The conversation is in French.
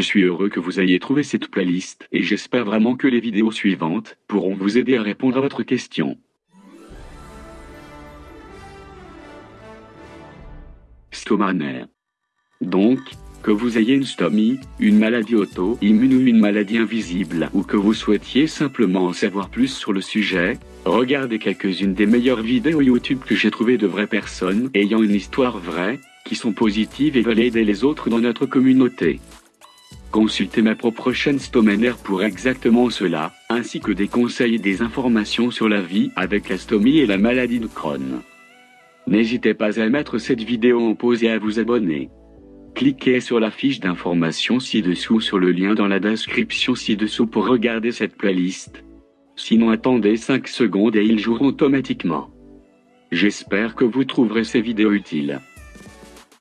Je suis heureux que vous ayez trouvé cette playlist et j'espère vraiment que les vidéos suivantes pourront vous aider à répondre à votre question. Stomanaire. Donc, que vous ayez une stomie, une maladie auto-immune ou une maladie invisible, ou que vous souhaitiez simplement en savoir plus sur le sujet, regardez quelques-unes des meilleures vidéos YouTube que j'ai trouvées de vraies personnes ayant une histoire vraie, qui sont positives et veulent aider les autres dans notre communauté. Consultez ma propre chaîne Stomaner pour exactement cela, ainsi que des conseils et des informations sur la vie avec la stomie et la maladie de Crohn. N'hésitez pas à mettre cette vidéo en pause et à vous abonner. Cliquez sur la fiche d'information ci-dessous sur le lien dans la description ci-dessous pour regarder cette playlist. Sinon attendez 5 secondes et ils joueront automatiquement. J'espère que vous trouverez ces vidéos utiles.